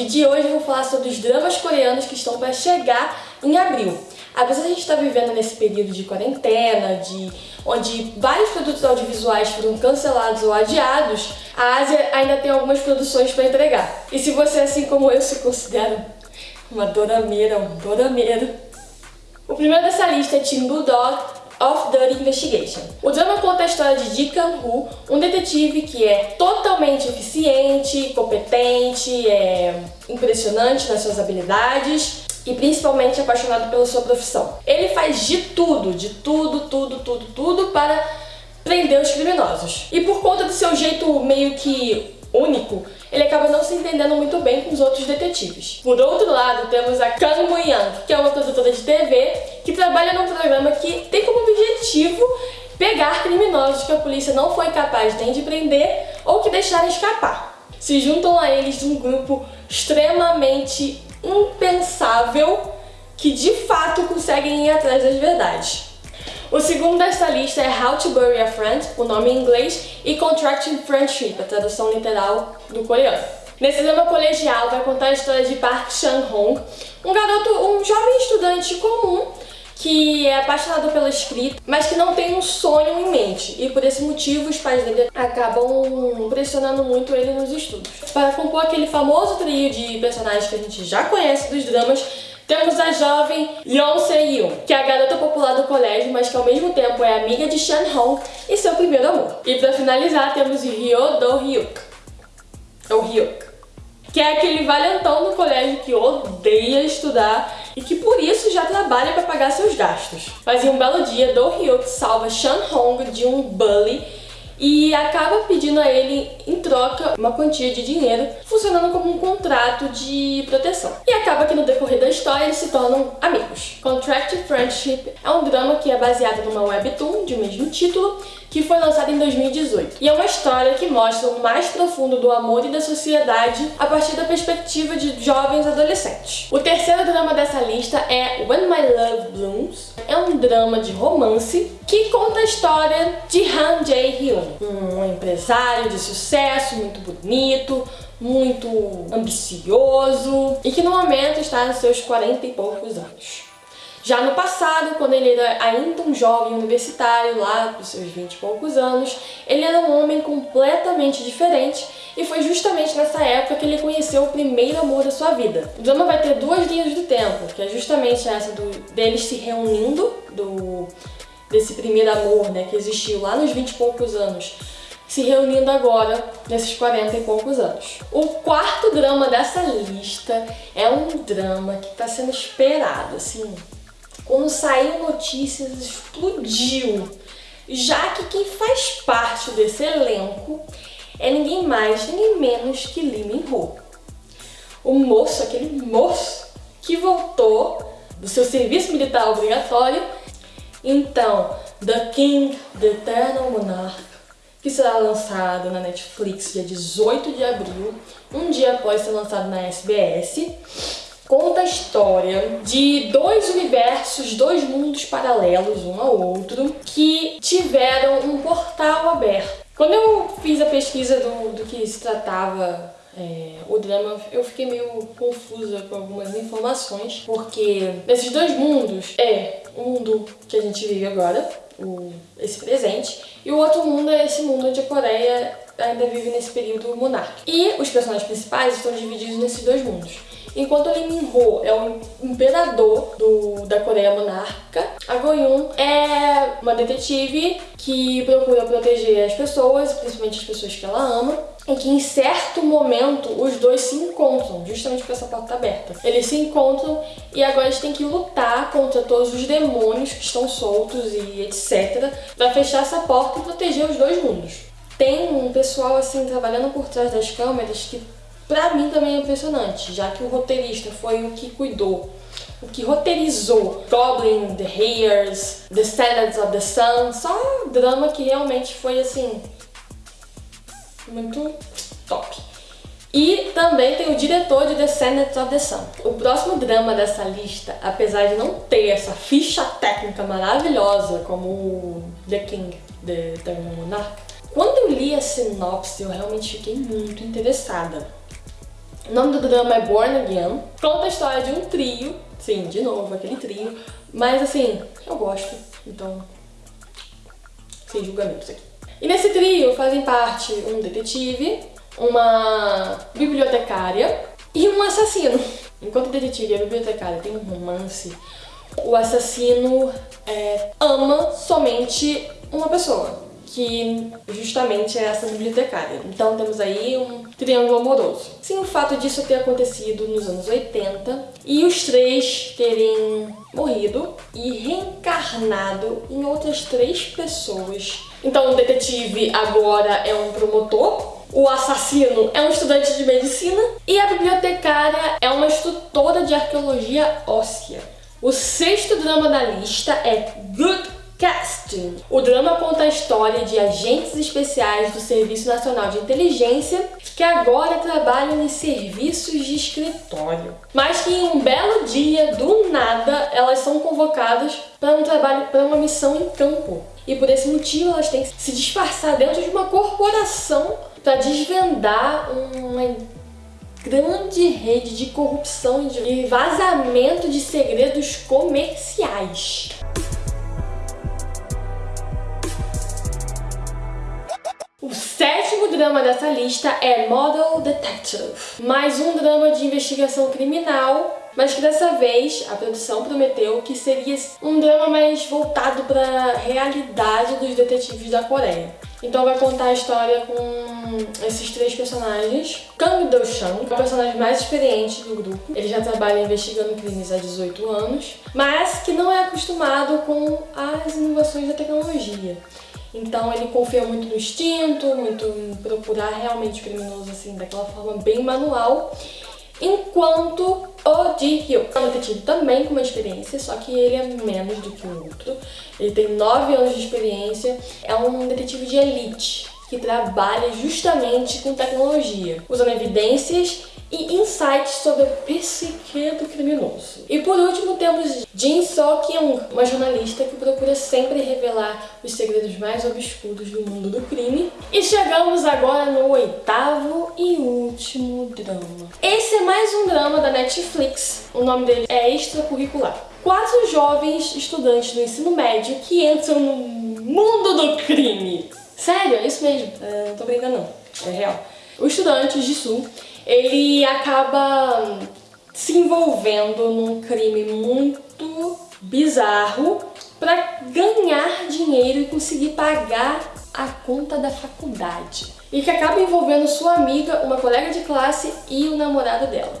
vídeo de hoje eu vou falar sobre os dramas coreanos que estão para chegar em abril. Apesar de a gente estar tá vivendo nesse período de quarentena, de onde vários produtos audiovisuais foram cancelados ou adiados, a Ásia ainda tem algumas produções para entregar. E se você, assim como eu, se considera uma dorameira, um dorameiro, o primeiro dessa lista é Team Bulldog of Dirty Investigation. O drama conta a história de Ji Kang-woo, um detetive que é totalmente eficiente, competente, é impressionante nas suas habilidades e principalmente apaixonado pela sua profissão. Ele faz de tudo, de tudo, tudo, tudo, tudo para prender os criminosos. E por conta do seu jeito meio que único, ele acaba não se entendendo muito bem com os outros detetives. Por outro lado, temos a Kang Moo-young, que é uma produtora de TV que trabalha num programa que tem como objetivo pegar criminosos que a polícia não foi capaz nem de prender ou que deixaram escapar. Se juntam a eles um grupo extremamente impensável que de fato conseguem ir atrás das verdades. O segundo desta lista é How to Bury a Friend, o nome em inglês, e Contracting Friendship, a tradução literal do coreano. Nesse drama colegial vai contar a história de Park Chan-hong, um garoto, um jovem estudante comum que é apaixonado pela escrita, mas que não tem um sonho em mente. E por esse motivo os pais dele acabam pressionando muito ele nos estudos. Para compor aquele famoso trio de personagens que a gente já conhece dos dramas, temos a jovem Yeon Se-yoon, que é a garota popular do colégio, mas que ao mesmo tempo é amiga de Shan Hong e seu primeiro amor. E pra finalizar, temos Ryo Do-hyuk, ou Hyuk, que é aquele valentão do colégio que odeia estudar e que por isso já trabalha para pagar seus gastos. Mas em um belo dia, Do-hyuk salva Shan Hong de um bully e acaba pedindo a ele, em troca, uma quantia de dinheiro, funcionando como um contrato de proteção. E acaba que no decorrer da história eles se tornam amigos. Contract Friendship é um drama que é baseado numa webtoon de mesmo título, que foi lançado em 2018. E é uma história que mostra o mais profundo do amor e da sociedade a partir da perspectiva de jovens adolescentes. O terceiro drama dessa lista é When My Love Blooms. É um drama de romance que conta a história de Han Jae-hyun, um empresário de sucesso, muito bonito, muito ambicioso e que no momento está nos seus 40 e poucos anos. Já no passado, quando ele era ainda um jovem universitário, lá dos seus 20 e poucos anos, ele era um homem completamente diferente e foi justamente nessa época que ele conheceu o primeiro amor da sua vida. O drama vai ter duas linhas do tempo, que é justamente essa do, deles se reunindo, do, desse primeiro amor né, que existiu lá nos 20 e poucos anos, se reunindo agora nesses 40 e poucos anos. O quarto drama dessa lista é um drama que está sendo esperado, assim, quando saiu notícias, explodiu. Já que quem faz parte desse elenco é ninguém mais, ninguém menos que Lee Min-ho. O moço, aquele moço que voltou do seu serviço militar obrigatório. Então, The King, The Eternal Monarch, que será lançado na Netflix dia 18 de abril, um dia após ser lançado na SBS conta a história de dois universos, dois mundos paralelos um ao outro, que tiveram um portal aberto. Quando eu fiz a pesquisa do, do que se tratava é, o drama, eu fiquei meio confusa com algumas informações, porque nesses dois mundos é o mundo que a gente vive agora, o, esse presente, e o outro mundo é esse mundo onde a Coreia ainda vive nesse período monárquico. E os personagens principais estão divididos nesses dois mundos. Enquanto Lee Min-ho é o imperador do, da Coreia monárquica, a Go-yoon é uma detetive que procura proteger as pessoas, principalmente as pessoas que ela ama, em que em certo momento os dois se encontram, justamente com essa porta aberta. Eles se encontram e agora eles têm que lutar contra todos os demônios que estão soltos e etc. para fechar essa porta e proteger os dois mundos. Tem um pessoal assim trabalhando por trás das câmeras que Pra mim também é impressionante, já que o roteirista foi o que cuidou, o que roteirizou Goblin, The Hairs, The Standards of the Sun, só drama que realmente foi assim, muito top. E também tem o diretor de Descendants of the Sun. O próximo drama dessa lista, apesar de não ter essa ficha técnica maravilhosa como The King, The Eternal Monarch, quando eu li a sinopse eu realmente fiquei muito interessada. O nome do drama é Born Again. Conta a história de um trio. Sim, de novo, aquele trio. Mas assim, eu gosto. Então, sem julgamentos aqui. E nesse trio fazem parte um detetive, uma bibliotecária e um assassino. Enquanto o detetive e a bibliotecária têm um romance, o assassino é, ama somente uma pessoa que justamente é essa bibliotecária. Então temos aí um triângulo amoroso. Sim, o fato disso ter acontecido nos anos 80 e os três terem morrido e reencarnado em outras três pessoas. Então o detetive agora é um promotor, o assassino é um estudante de medicina e a bibliotecária é uma instrutora de arqueologia óssea. O sexto drama da lista é Good Casting. O drama conta a história de agentes especiais do Serviço Nacional de Inteligência que agora trabalham em serviços de escritório. Mas que em um belo dia, do nada, elas são convocadas para um trabalho, para uma missão em campo. E por esse motivo elas têm que se disfarçar dentro de uma corporação para desvendar uma grande rede de corrupção e vazamento de segredos comerciais. Drama dessa lista é Model Detective, mais um drama de investigação criminal, mas que dessa vez a produção prometeu que seria um drama mais voltado para a realidade dos detetives da Coreia. Então vai contar a história com esses três personagens. Kang Do-shan, é o personagem mais experiente do grupo. Ele já trabalha investigando crimes há 18 anos, mas que não é acostumado com as inovações da tecnologia. Então ele confia muito no instinto, muito em procurar realmente o criminoso assim, daquela forma bem manual. Enquanto o Ji-hyo é um detetive também com uma experiência, só que ele é menos do que o outro. Ele tem 9 anos de experiência, é um detetive de elite que trabalha justamente com tecnologia, usando evidências e insights sobre a psique do criminoso. E por último temos Jin So-kyung, uma jornalista que procura sempre revelar os segredos mais obscuros do mundo do crime. E chegamos agora no oitavo e último drama. Esse é mais um drama da Netflix, o nome dele é Extracurricular. Quatro jovens estudantes do ensino médio que entram no mundo do crime. Sério, é isso mesmo, é, não tô brincando não, é real. O estudante Jisoo ele acaba se envolvendo num crime muito bizarro para ganhar dinheiro e conseguir pagar a conta da faculdade. E que acaba envolvendo sua amiga, uma colega de classe e o namorado dela.